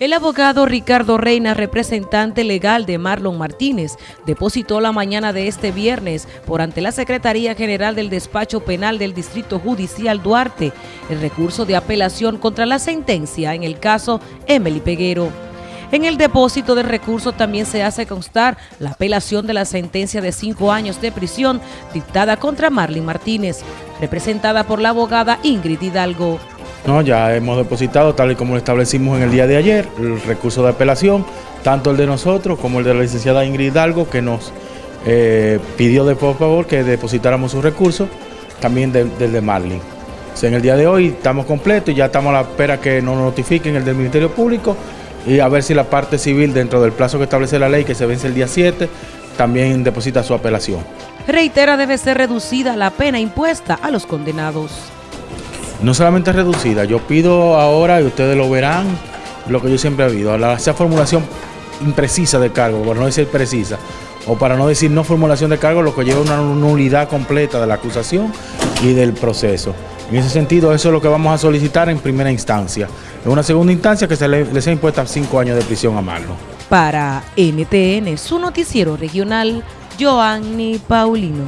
El abogado Ricardo Reina, representante legal de Marlon Martínez, depositó la mañana de este viernes por ante la Secretaría General del Despacho Penal del Distrito Judicial Duarte el recurso de apelación contra la sentencia en el caso Emily Peguero. En el depósito del recurso también se hace constar la apelación de la sentencia de cinco años de prisión dictada contra Marlon Martínez, representada por la abogada Ingrid Hidalgo. No, ya hemos depositado, tal y como lo establecimos en el día de ayer, el recurso de apelación, tanto el de nosotros como el de la licenciada Ingrid Hidalgo, que nos eh, pidió de por favor que depositáramos su recurso, también del de Marlin. en el día de hoy estamos completos y ya estamos a la espera que nos notifiquen el del Ministerio Público y a ver si la parte civil, dentro del plazo que establece la ley, que se vence el día 7, también deposita su apelación. Reitera debe ser reducida la pena impuesta a los condenados no solamente reducida, yo pido ahora, y ustedes lo verán, lo que yo siempre he habido, esa formulación imprecisa de cargo, por no decir precisa, o para no decir no formulación de cargo, lo que lleva una nulidad completa de la acusación y del proceso. En ese sentido, eso es lo que vamos a solicitar en primera instancia. En una segunda instancia, que se le, sea impuesta cinco años de prisión a Marlon. Para NTN, su noticiero regional, Joanny Paulino.